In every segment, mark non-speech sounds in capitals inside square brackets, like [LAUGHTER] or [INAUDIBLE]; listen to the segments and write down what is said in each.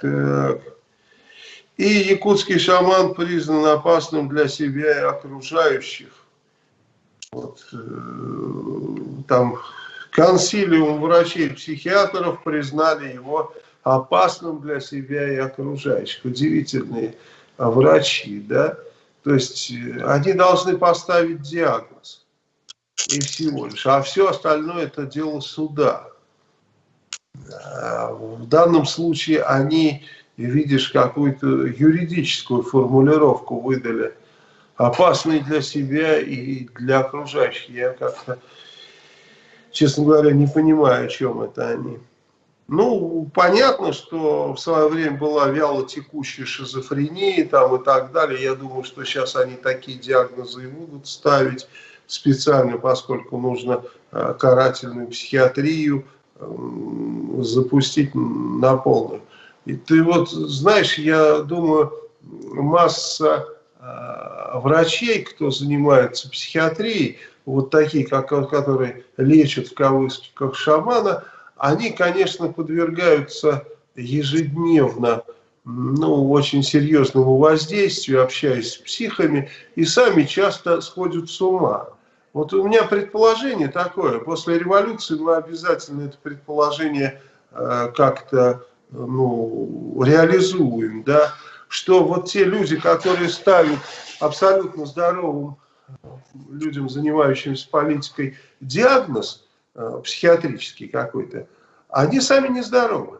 Так. И якутский шаман признан опасным для себя и окружающих. Вот, э, там консилиум врачей-психиатров признали его опасным для себя и окружающих. Удивительные врачи, да? То есть э, они должны поставить диагноз. И всего лишь. А все остальное это дело суда. В данном случае они, видишь, какую-то юридическую формулировку выдали. Опасный для себя и для окружающих. Я как-то, честно говоря, не понимаю, о чем это они. Ну, понятно, что в свое время была вяло текущая шизофрения там и так далее. Я думаю, что сейчас они такие диагнозы и будут ставить специально, поскольку нужно э, карательную психиатрию запустить на полную. И ты вот знаешь, я думаю, масса э, врачей, кто занимается психиатрией, вот такие, как, которые лечат в кавычках шамана, они, конечно, подвергаются ежедневно ну, очень серьезному воздействию, общаясь с психами, и сами часто сходят с ума. Вот у меня предположение такое, после революции мы обязательно это предположение э, как-то ну, реализуем, да, что вот те люди, которые ставят абсолютно здоровым людям, занимающимся политикой, диагноз э, психиатрический какой-то, они сами нездоровы.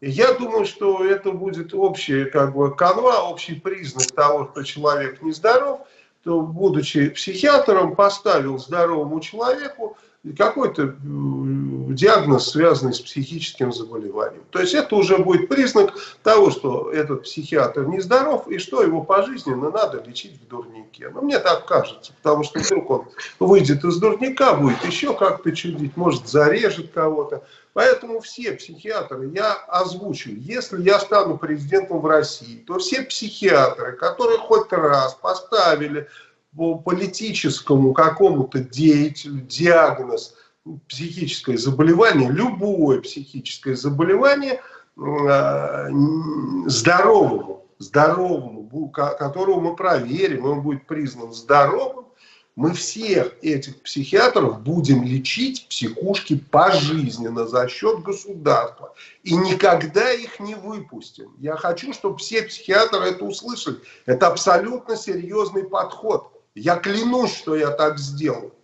И я думаю, что это будет общая как бы канва, общий признак того, что человек нездоров – будучи психиатром, поставил здоровому человеку какой-то диагноз, связанный с психическим заболеванием. То есть это уже будет признак того, что этот психиатр нездоров и что его пожизненно надо лечить в дурнике. Но мне так кажется, потому что вдруг он выйдет из дурника, будет еще как-то чудить, может зарежет кого-то. Поэтому все психиатры, я озвучу, если я стану президентом в России, то все психиатры, которые хоть раз поставили по политическому какому-то деятелю диагноз психическое заболевание, любое психическое заболевание э, здоровому, здоровому, которого мы проверим, он будет признан здоровым, мы всех этих психиатров будем лечить психушки пожизненно за счет государства. И никогда их не выпустим. Я хочу, чтобы все психиатры это услышали. Это абсолютно серьезный подход. Я клянусь, что я так сделаю.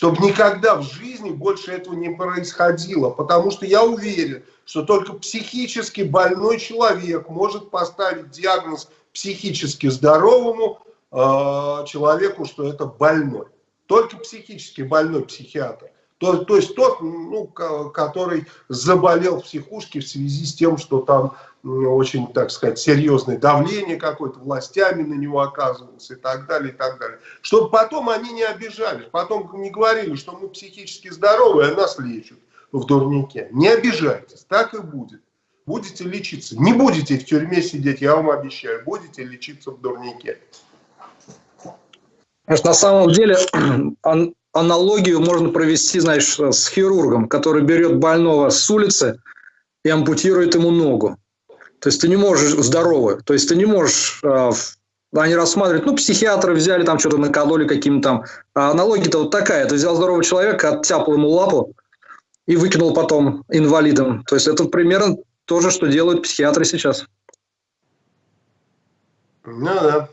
Чтобы никогда в жизни больше этого не происходило. Потому что я уверен, что только психически больной человек может поставить диагноз психически здоровому Э, человеку, что это больной. Только психически больной психиатр. То, то есть тот, ну, который заболел в психушке в связи с тем, что там очень, так сказать, серьезное давление какое-то властями на него оказывалось и так далее, и так далее. Чтобы потом они не обижались, потом не говорили, что мы психически здоровы, а нас лечат в дурнике. Не обижайтесь, так и будет. Будете лечиться. Не будете в тюрьме сидеть, я вам обещаю, будете лечиться в дурнике. На самом деле [CLEARS THROAT] аналогию можно провести, знаешь, с хирургом, который берет больного с улицы и ампутирует ему ногу. То есть ты не можешь здоровый, то есть ты не можешь, э, они рассматривают, ну, психиатры взяли там что-то накололи каким-то там. А аналогия-то вот такая, ты взял здорового человека, оттяпал ему лапу и выкинул потом инвалидом. То есть это примерно то же, что делают психиатры сейчас. Ну да.